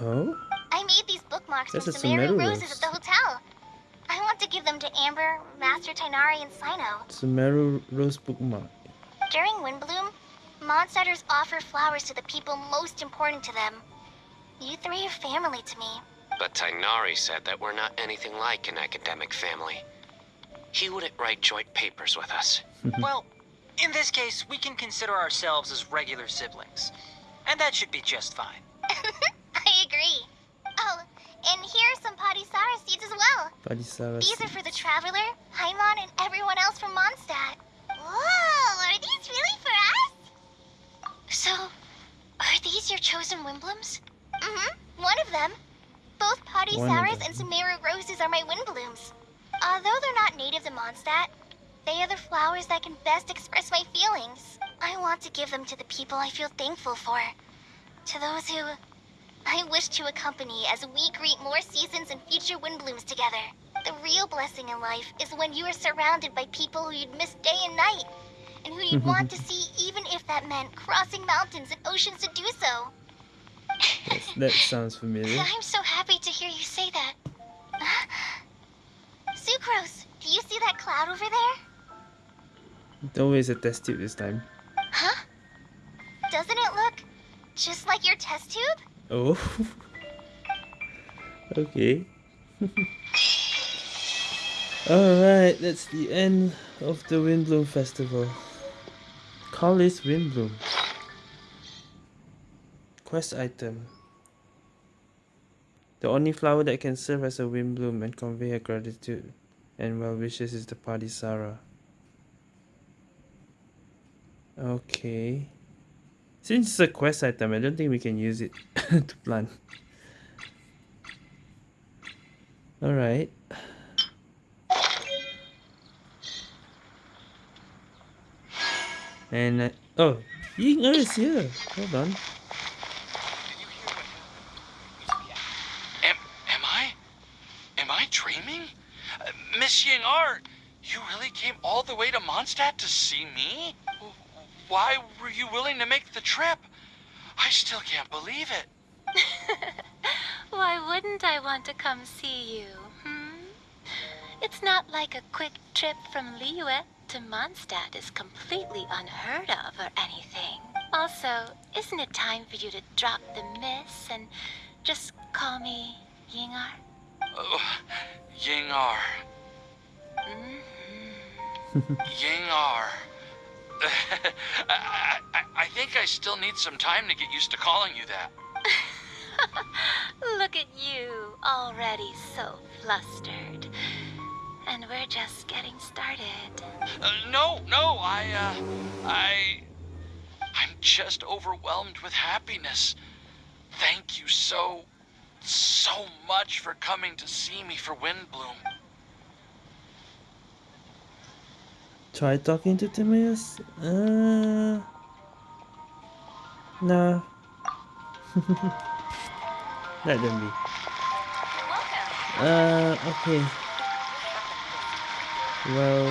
Oh? I made these bookmarks That's from Sumeru Sumeru roses rose. at the hotel. I want to give them to Amber, Master Tighnari, and Cyno. Sumeru Rose bookmark. During Windblume, Mondstadters offer flowers to the people most important to them. You three are family to me. But Tighnari said that we're not anything like an academic family. He wouldn't write joint papers with us. well, in this case, we can consider ourselves as regular siblings. And that should be just fine. I agree. Oh, and here are some Padisara seeds as well. Padisara. These are for the Traveler, Paimon, and everyone else from Mondstadt. Whoa, are these really for us? So, are these your chosen Windblumes? Mm-hmm, one of them. Both One of and Sumeru roses are my Windblumes. Although uh, they're not native to Mondstadt, they are the flowers that can best express my feelings. I want to give them to the people I feel thankful for. To those who I wish to accompany as we greet more seasons and future Windblumes together. The real blessing in life is when you are surrounded by people who you'd miss day and night, and who you'd want to see even if that meant crossing mountains and oceans to do so. That sounds familiar. I'm so happy to hear you say that. Sucrose, do you see that cloud over there? Don't waste a test tube this time. Huh? Doesn't it look just like your test tube? Oh. okay. Alright, that's the end of the Windblume Festival. Call is Windblume. Quest item. The only flower that can serve as a Windblume and convey her gratitude and well wishes is the Padisara. Okay. Since it's a quest item, I don't think we can use it to plant. Alright. And, uh, oh, Ying Er is here. Hold on. Am, am I? Am I dreaming? Uh, Miss Ying'er, you really came all the way to Mondstadt to see me? Why were you willing to make the trip? I still can't believe it. Why wouldn't I want to come see you, hmm? It's not like a quick trip from Liyue to Mondstadt is completely unheard of or anything. Also, isn't it time for you to drop the miss and just call me Ying'er? Oh, Ying'er. Mm-hmm. Ying'er. I, I, I think I still need some time to get used to calling you that. Look at you, already so flustered. And we're just getting started. Uh, no, no, I, uh, I. I'm just overwhelmed with happiness. Thank you so, so much for coming to see me for Windblume. Try talking to Timaeus? Uh. No. Let them be. Uh, okay. Well,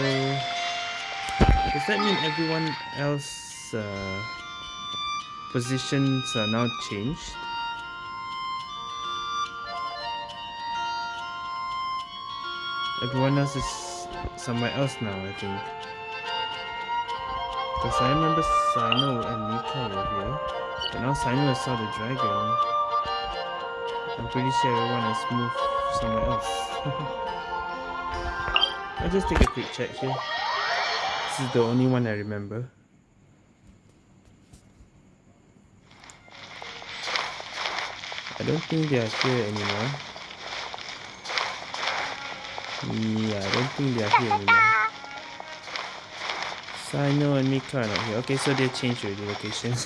does that mean everyone else uh, positions are now changed? Everyone else is somewhere else now, I think. Because I remember Cyno and Mika were here. But now Cyno saw the dragon. I'm pretty sure everyone has moved somewhere else. I'll just take a quick check here. This is the only one I remember. I don't think they are here anymore. Yeah, I don't think they are here anymore. Cyno and Mika are not here. Okay, so they changed already locations.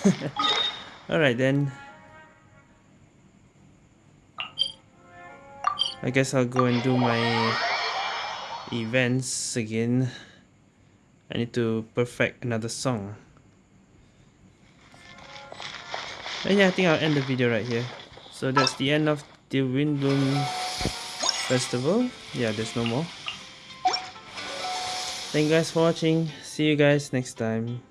Alright then. I guess I'll go and do my events again. I need to perfect another song. And yeah, I think I'll end the video right here. So that's the end of the Windblume Festival. Yeah, there's no more. Thank you guys for watching. See you guys next time.